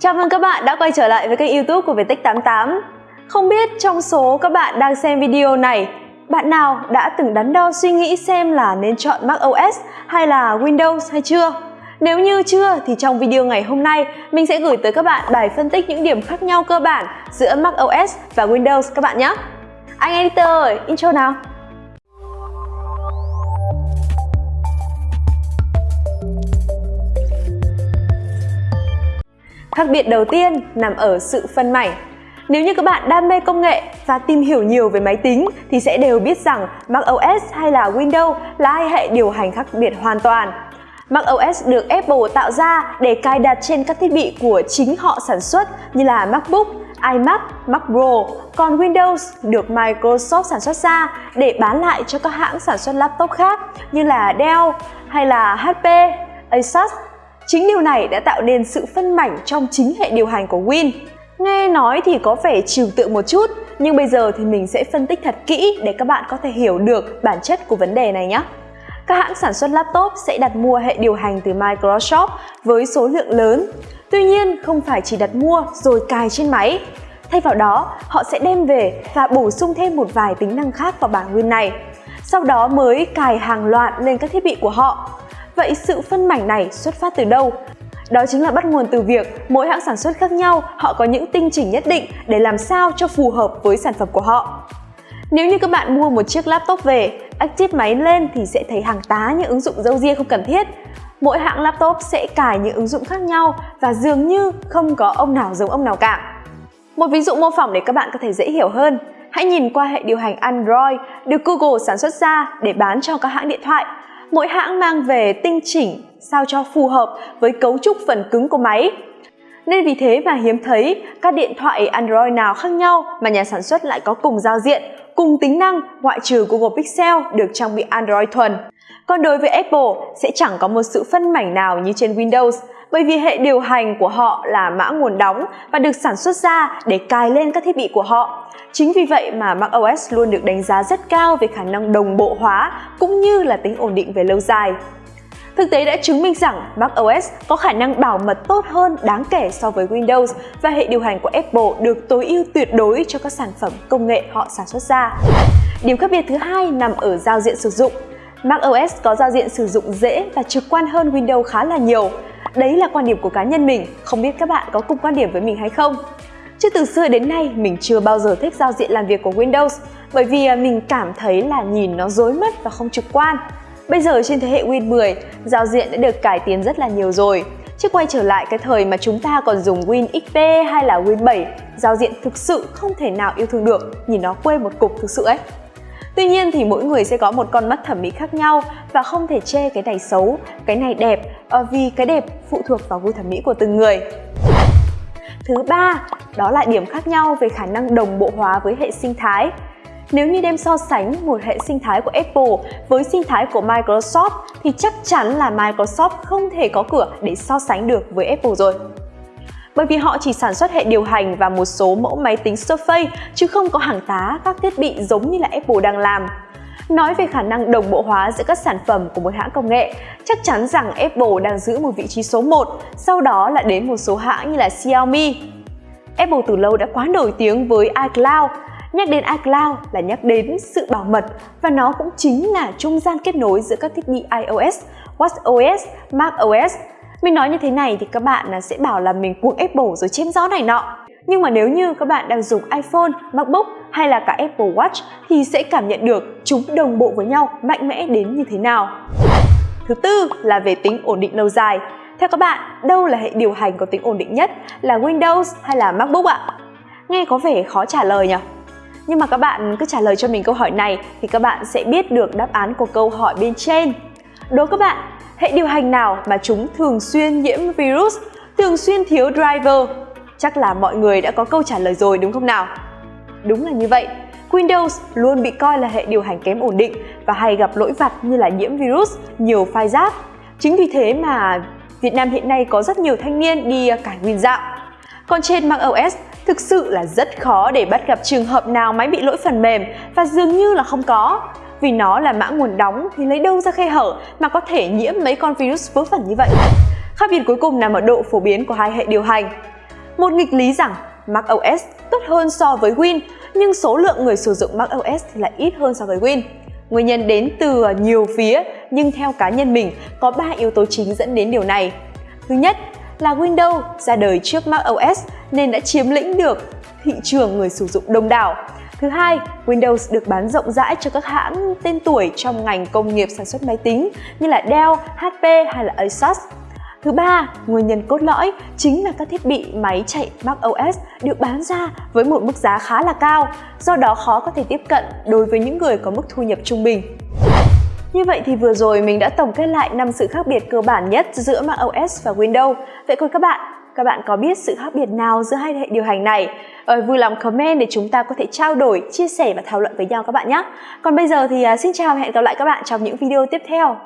Chào mừng các bạn đã quay trở lại với kênh youtube của Viettech88 Không biết trong số các bạn đang xem video này Bạn nào đã từng đắn đo suy nghĩ xem là nên chọn Mac OS hay là Windows hay chưa? Nếu như chưa thì trong video ngày hôm nay mình sẽ gửi tới các bạn bài phân tích những điểm khác nhau cơ bản giữa Mac OS và Windows các bạn nhé. Anh editor ơi, intro nào? Khác biệt đầu tiên nằm ở sự phân mảnh. Nếu như các bạn đam mê công nghệ và tìm hiểu nhiều về máy tính thì sẽ đều biết rằng macOS hay là Windows là hai hệ điều hành khác biệt hoàn toàn. macOS được Apple tạo ra để cài đặt trên các thiết bị của chính họ sản xuất như là MacBook, iMac, Mac Pro, còn Windows được Microsoft sản xuất ra để bán lại cho các hãng sản xuất laptop khác như là Dell hay là HP, Asus Chính điều này đã tạo nên sự phân mảnh trong chính hệ điều hành của Win. Nghe nói thì có vẻ trừu tượng một chút, nhưng bây giờ thì mình sẽ phân tích thật kỹ để các bạn có thể hiểu được bản chất của vấn đề này nhé. Các hãng sản xuất laptop sẽ đặt mua hệ điều hành từ Microsoft với số lượng lớn. Tuy nhiên, không phải chỉ đặt mua rồi cài trên máy. Thay vào đó, họ sẽ đem về và bổ sung thêm một vài tính năng khác vào bản Win này. Sau đó mới cài hàng loạt lên các thiết bị của họ. Vậy sự phân mảnh này xuất phát từ đâu? Đó chính là bắt nguồn từ việc mỗi hãng sản xuất khác nhau họ có những tinh chỉnh nhất định để làm sao cho phù hợp với sản phẩm của họ. Nếu như các bạn mua một chiếc laptop về, active máy lên thì sẽ thấy hàng tá những ứng dụng dâu ria không cần thiết. Mỗi hãng laptop sẽ cài những ứng dụng khác nhau và dường như không có ông nào giống ông nào cả. Một ví dụ mô phỏng để các bạn có thể dễ hiểu hơn, hãy nhìn qua hệ điều hành Android được Google sản xuất ra để bán cho các hãng điện thoại mỗi hãng mang về tinh chỉnh sao cho phù hợp với cấu trúc phần cứng của máy. Nên vì thế mà hiếm thấy các điện thoại Android nào khác nhau mà nhà sản xuất lại có cùng giao diện, cùng tính năng ngoại trừ Google Pixel được trang bị Android thuần. Còn đối với Apple sẽ chẳng có một sự phân mảnh nào như trên Windows bởi vì hệ điều hành của họ là mã nguồn đóng và được sản xuất ra để cài lên các thiết bị của họ. Chính vì vậy mà macOS luôn được đánh giá rất cao về khả năng đồng bộ hóa cũng như là tính ổn định về lâu dài. Thực tế đã chứng minh rằng macOS có khả năng bảo mật tốt hơn đáng kể so với Windows và hệ điều hành của Apple được tối ưu tuyệt đối cho các sản phẩm công nghệ họ sản xuất ra. Điểm khác biệt thứ hai nằm ở giao diện sử dụng. macOS có giao diện sử dụng dễ và trực quan hơn Windows khá là nhiều. Đấy là quan điểm của cá nhân mình, không biết các bạn có cùng quan điểm với mình hay không? Chứ từ xưa đến nay mình chưa bao giờ thích giao diện làm việc của Windows bởi vì à, mình cảm thấy là nhìn nó rối mất và không trực quan. Bây giờ trên thế hệ Win 10, giao diện đã được cải tiến rất là nhiều rồi. Chứ quay trở lại cái thời mà chúng ta còn dùng Win XP hay là Win 7, giao diện thực sự không thể nào yêu thương được, nhìn nó quê một cục thực sự ấy. Tuy nhiên thì mỗi người sẽ có một con mắt thẩm mỹ khác nhau và không thể chê cái này xấu, cái này đẹp ờ, vì cái đẹp phụ thuộc vào gu thẩm mỹ của từng người. Thứ ba, đó là điểm khác nhau về khả năng đồng bộ hóa với hệ sinh thái. Nếu như đem so sánh một hệ sinh thái của Apple với sinh thái của Microsoft thì chắc chắn là Microsoft không thể có cửa để so sánh được với Apple rồi. Bởi vì họ chỉ sản xuất hệ điều hành và một số mẫu máy tính Surface chứ không có hàng tá các thiết bị giống như là Apple đang làm. Nói về khả năng đồng bộ hóa giữa các sản phẩm của một hãng công nghệ, chắc chắn rằng Apple đang giữ một vị trí số 1, sau đó là đến một số hãng như là Xiaomi. Apple từ lâu đã quá nổi tiếng với iCloud. Nhắc đến iCloud là nhắc đến sự bảo mật và nó cũng chính là trung gian kết nối giữa các thiết bị iOS, watchOS, macOS. Mình nói như thế này thì các bạn à, sẽ bảo là mình cuồng Apple rồi chém gió này nọ. Nhưng mà nếu như các bạn đang dùng iPhone, MacBook hay là cả Apple Watch thì sẽ cảm nhận được chúng đồng bộ với nhau mạnh mẽ đến như thế nào. Thứ tư là về tính ổn định lâu dài. Theo các bạn, đâu là hệ điều hành có tính ổn định nhất? Là Windows hay là MacBook ạ? Nghe có vẻ khó trả lời nhỉ? Nhưng mà các bạn cứ trả lời cho mình câu hỏi này thì các bạn sẽ biết được đáp án của câu hỏi bên trên. Đố các bạn, hệ điều hành nào mà chúng thường xuyên nhiễm virus, thường xuyên thiếu driver? Chắc là mọi người đã có câu trả lời rồi đúng không nào? Đúng là như vậy, Windows luôn bị coi là hệ điều hành kém ổn định và hay gặp lỗi vặt như là nhiễm virus, nhiều file rác. Chính vì thế mà Việt Nam hiện nay có rất nhiều thanh niên đi cải nguyên dạo. Còn trên macOS, thực sự là rất khó để bắt gặp trường hợp nào máy bị lỗi phần mềm và dường như là không có. Vì nó là mã nguồn đóng thì lấy đâu ra khe hở mà có thể nhiễm mấy con virus vớ vẩn như vậy. Khác biệt cuối cùng nằm ở độ phổ biến của hai hệ điều hành. Một nghịch lý rằng macOS tốt hơn so với Win, nhưng số lượng người sử dụng macOS thì lại ít hơn so với Win. Nguyên nhân đến từ à, nhiều phía, nhưng theo cá nhân mình có 3 yếu tố chính dẫn đến điều này. Thứ nhất là Windows ra đời trước macOS nên đã chiếm lĩnh được thị trường người sử dụng đông đảo. Thứ hai, Windows được bán rộng rãi cho các hãng tên tuổi trong ngành công nghiệp sản xuất máy tính như là Dell, HP hay là Asus. Thứ ba, nguyên nhân cốt lõi chính là các thiết bị máy chạy Mac OS được bán ra với một mức giá khá là cao, do đó khó có thể tiếp cận đối với những người có mức thu nhập trung bình. Như vậy thì vừa rồi mình đã tổng kết lại năm sự khác biệt cơ bản nhất giữa Mac OS và Windows. Vậy còn các bạn, các bạn có biết sự khác biệt nào giữa hai hệ điều hành này? Ờ, vui lòng comment để chúng ta có thể trao đổi, chia sẻ và thảo luận với nhau các bạn nhé. Còn bây giờ thì à, xin chào và hẹn gặp lại các bạn trong những video tiếp theo.